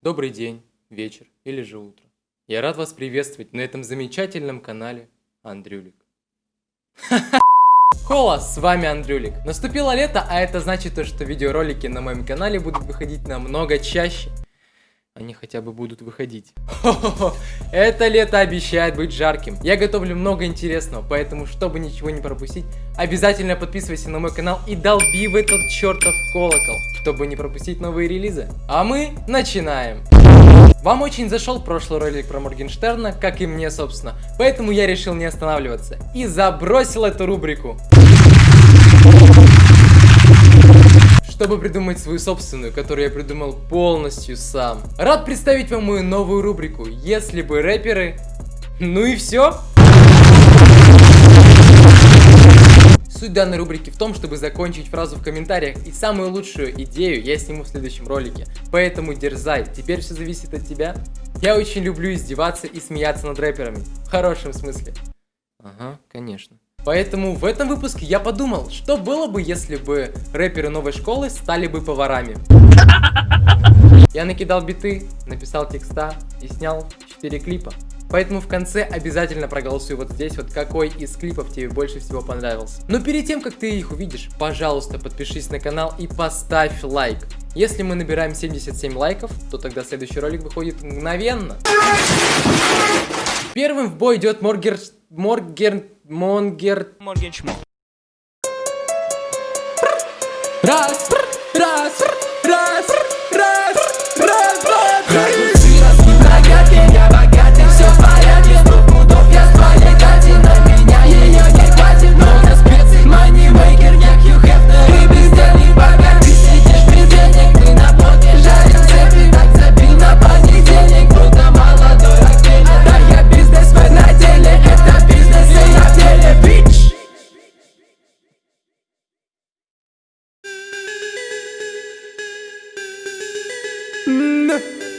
Добрый день, вечер или же утро. Я рад вас приветствовать на этом замечательном канале Андрюлик. Хола, с вами Андрюлик. Наступило лето, а это значит то, что видеоролики на моем канале будут выходить намного чаще они хотя бы будут выходить. Хо-хо-хо, это лето обещает быть жарким. Я готовлю много интересного, поэтому, чтобы ничего не пропустить, обязательно подписывайся на мой канал и долби в этот чертов колокол, чтобы не пропустить новые релизы. А мы начинаем. Вам очень зашел прошлый ролик про Моргенштерна, как и мне, собственно, поэтому я решил не останавливаться и забросил эту рубрику чтобы придумать свою собственную, которую я придумал полностью сам. Рад представить вам мою новую рубрику «Если бы рэперы...» Ну и все. Суть данной рубрики в том, чтобы закончить фразу в комментариях, и самую лучшую идею я сниму в следующем ролике. Поэтому дерзай, теперь все зависит от тебя. Я очень люблю издеваться и смеяться над рэперами. В хорошем смысле. Ага, конечно. Поэтому в этом выпуске я подумал, что было бы, если бы рэперы новой школы стали бы поварами. Я накидал биты, написал текста и снял 4 клипа. Поэтому в конце обязательно проголосуй вот здесь, вот какой из клипов тебе больше всего понравился. Но перед тем, как ты их увидишь, пожалуйста, подпишись на канал и поставь лайк. Если мы набираем 77 лайков, то тогда следующий ролик выходит мгновенно. Первым в бой идет Моргер... Моргер... Монгер... Моргеншмо. Раз, раз, раз, раз,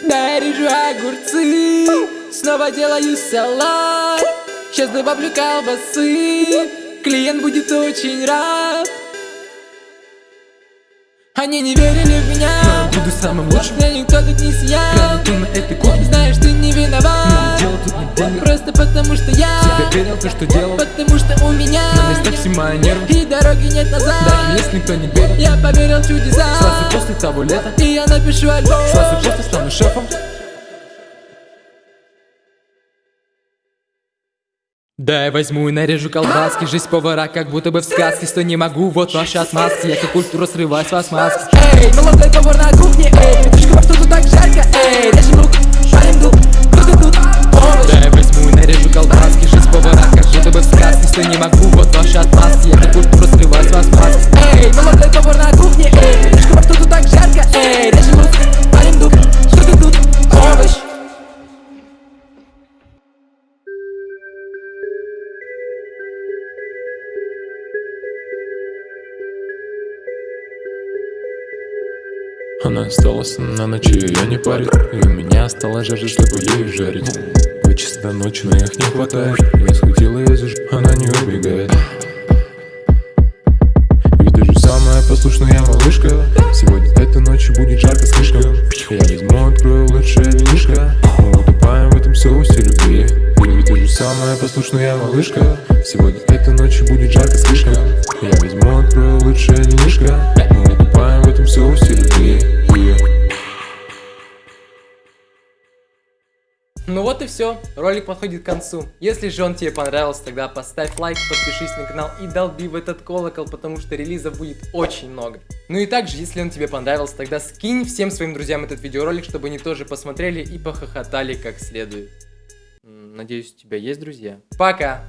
Нарежу огурцы Снова делаю салат. Сейчас добавлю колбасы Клиент будет очень рад. Они не верили в меня я буду самым лучшим. Меня никто тут не съел. Кто на этой кухне Знаешь, ты не виноват. Но дело тут не Просто потому что я Всегда верил то, что делал. Потому Мои нервы И дороги нет назад. Даже если никто не верит. Я поверил в чудеса. Сразу после того лета. И я напишу альбом. Сразу после стану шефом. Да, я возьму и нарежу колбаски. Жизнь повара, как будто бы в сказке. Что не могу, вот ваши отмазки. Я как культуру срываю с вас маски Эй, молодой повар на кухне Эй, вот ваши отмазки Я как культуру срываю с вас маски. Эй, молодой повар на кухне Эй, во что тут так жарко Эй, режем лук, шарим дух Кто тут тут? Овощ Она осталась на ночи, я не парю. И у меня осталась жажда, чтобы ей жарить До ночи, но их не хватает Я схватила ее за ж... она не убегает. Ведь даже самая послушная малышка Сегодня этой ночью будет жарко слишком. Я возьму, открою лучшее винишко Мы утопаем в этом соусе любви. И ведь даже самая послушная малышка Сегодня этой ночью будет жарко слишком. Я возьму, открою лучшее винишко Мы утопаем в этом соусе любви Ну вот и все, ролик подходит к концу. Если же он тебе понравился, тогда поставь лайк, подпишись на канал и долби в этот колокол, потому что релизов будет очень много. Ну и также, если он тебе понравился, тогда скинь всем своим друзьям этот видеоролик, чтобы они тоже посмотрели и похохотали как следует. Надеюсь, у тебя есть друзья. Пока!